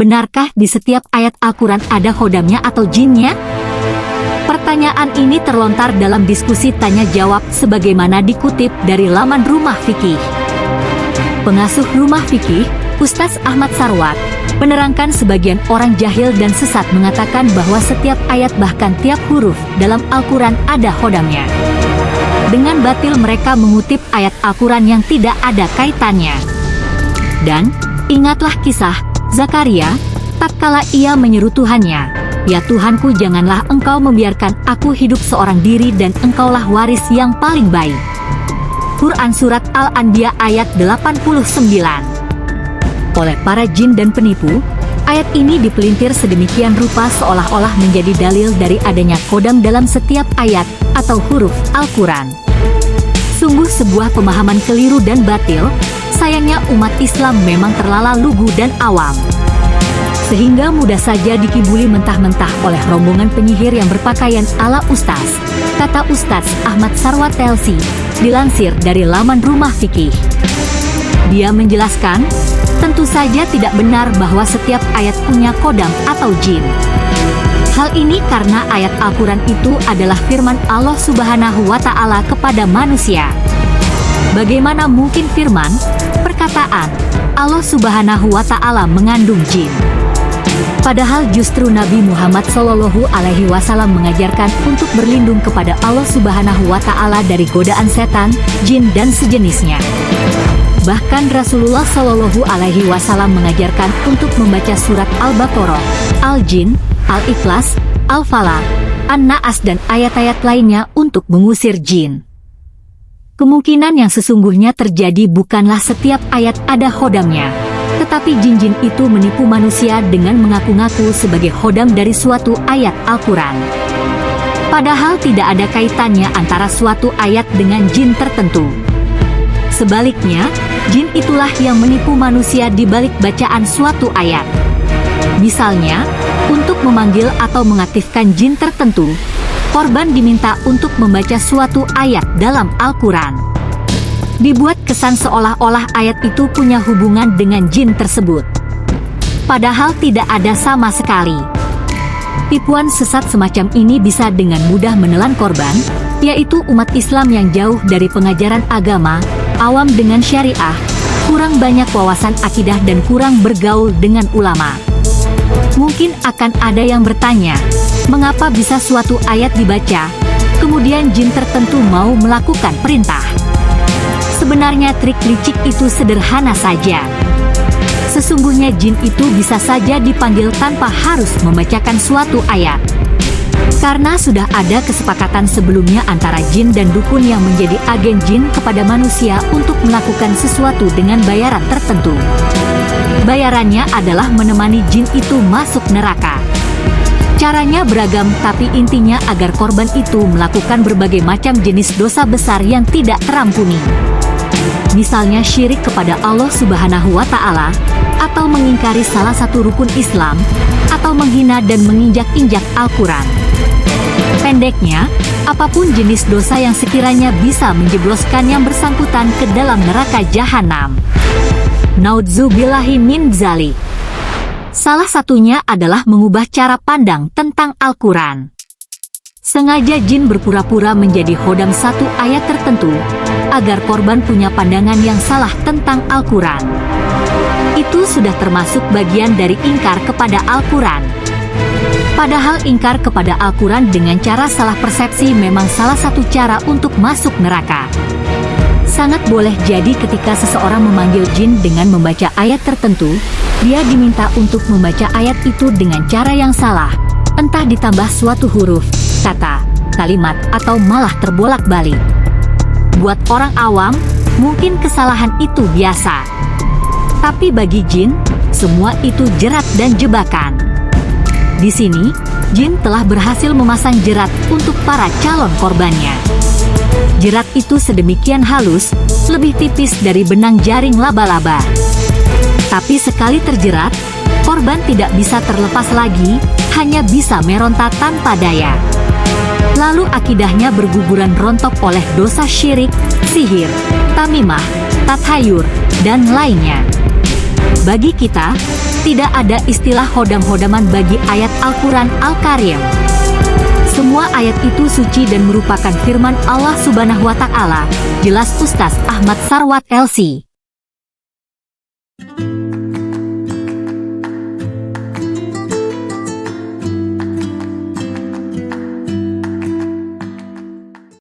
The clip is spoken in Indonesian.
benarkah di setiap ayat Al-Quran ada hodamnya atau jinnya? Pertanyaan ini terlontar dalam diskusi tanya-jawab sebagaimana dikutip dari laman Rumah Fikih. Pengasuh Rumah Fikih, Ustaz Ahmad Sarwat, menerangkan sebagian orang jahil dan sesat mengatakan bahwa setiap ayat bahkan tiap huruf dalam Al-Quran ada hodamnya. Dengan batil mereka mengutip ayat Al-Quran yang tidak ada kaitannya. Dan, ingatlah kisah Zakaria, tak kala ia menyeru Tuhannya, Ya Tuhanku janganlah engkau membiarkan aku hidup seorang diri dan engkaulah waris yang paling baik. Quran Surat Al-Anbiya ayat 89 Oleh para jin dan penipu, ayat ini dipelintir sedemikian rupa seolah-olah menjadi dalil dari adanya kodam dalam setiap ayat atau huruf Al-Quran. Sungguh sebuah pemahaman keliru dan batil, sayangnya umat Islam memang terlala lugu dan awam. Sehingga mudah saja dikibuli mentah-mentah oleh rombongan penyihir yang berpakaian ala Ustaz, kata Ustaz Ahmad Sarwat Telsi, dilansir dari laman Rumah Fikih. Dia menjelaskan, tentu saja tidak benar bahwa setiap ayat punya kodam atau jin. Hal ini karena ayat Al-Quran itu adalah firman Allah Subhanahu wa Ta'ala kepada manusia. Bagaimana mungkin firman, perkataan, Allah Subhanahu wa Ta'ala mengandung jin? Padahal justru Nabi Muhammad Shallallahu Alaihi Wasallam mengajarkan untuk berlindung kepada Allah Subhanahu Wa Taala dari godaan setan, jin dan sejenisnya. Bahkan Rasulullah Shallallahu Alaihi Wasallam mengajarkan untuk membaca surat Al-Baqarah, Al-Jin, Al-Ikhlas, Al-Falaq, An-Naas dan ayat-ayat lainnya untuk mengusir jin. Kemungkinan yang sesungguhnya terjadi bukanlah setiap ayat ada hodamnya, tetapi jin-jin itu menipu manusia dengan mengaku-ngaku sebagai hodam dari suatu ayat Al-Quran. Padahal tidak ada kaitannya antara suatu ayat dengan jin tertentu. Sebaliknya, jin itulah yang menipu manusia di balik bacaan suatu ayat. Misalnya, untuk memanggil atau mengaktifkan jin tertentu, korban diminta untuk membaca suatu ayat dalam Al-Quran. Dibuat kesan seolah-olah ayat itu punya hubungan dengan jin tersebut. Padahal tidak ada sama sekali. Tipuan sesat semacam ini bisa dengan mudah menelan korban, yaitu umat Islam yang jauh dari pengajaran agama, awam dengan syariah, kurang banyak wawasan akidah dan kurang bergaul dengan ulama. Mungkin akan ada yang bertanya, mengapa bisa suatu ayat dibaca, kemudian jin tertentu mau melakukan perintah? Sebenarnya trik licik itu sederhana saja. Sesungguhnya jin itu bisa saja dipanggil tanpa harus membacakan suatu ayat. Karena sudah ada kesepakatan sebelumnya antara jin dan dukun yang menjadi agen jin kepada manusia untuk melakukan sesuatu dengan bayaran tertentu. Bayarannya adalah menemani jin itu masuk neraka. Caranya beragam tapi intinya agar korban itu melakukan berbagai macam jenis dosa besar yang tidak terampuni. Misalnya syirik kepada Allah Subhanahu wa taala atau mengingkari salah satu rukun Islam atau menghina dan menginjak-injak Al-Qur'an. Pendeknya, apa pun jenis dosa yang sekiranya bisa menjebloskan yang bersangkutan ke dalam neraka jahanam. Naudzubillahi min zalik. Salah satunya adalah mengubah cara pandang tentang Al-Quran. Sengaja jin berpura-pura menjadi hodam satu ayat tertentu, agar korban punya pandangan yang salah tentang Al-Quran. Itu sudah termasuk bagian dari ingkar kepada Al-Quran. Padahal ingkar kepada Al-Quran dengan cara salah persepsi memang salah satu cara untuk masuk neraka sangat boleh jadi ketika seseorang memanggil jin dengan membaca ayat tertentu, dia diminta untuk membaca ayat itu dengan cara yang salah, entah ditambah suatu huruf, kata, kalimat, atau malah terbolak-balik. Buat orang awam, mungkin kesalahan itu biasa. Tapi bagi jin, semua itu jerat dan jebakan. Di sini, jin telah berhasil memasang jerat untuk para calon korbannya. Jerat itu sedemikian halus, lebih tipis dari benang jaring laba-laba. Tapi sekali terjerat, korban tidak bisa terlepas lagi, hanya bisa meronta tanpa daya. Lalu akidahnya berguguran rontok oleh dosa syirik, sihir, tamimah, tathayur, dan lainnya. Bagi kita, Tidak ada istilah hodam-hodaman bagi ayat Al-Quran Al-Karim. Semua ayat itu suci dan merupakan firman Allah Subhanahu wa Ta'ala. Jelas Ustaz Ahmad Sarwat LC.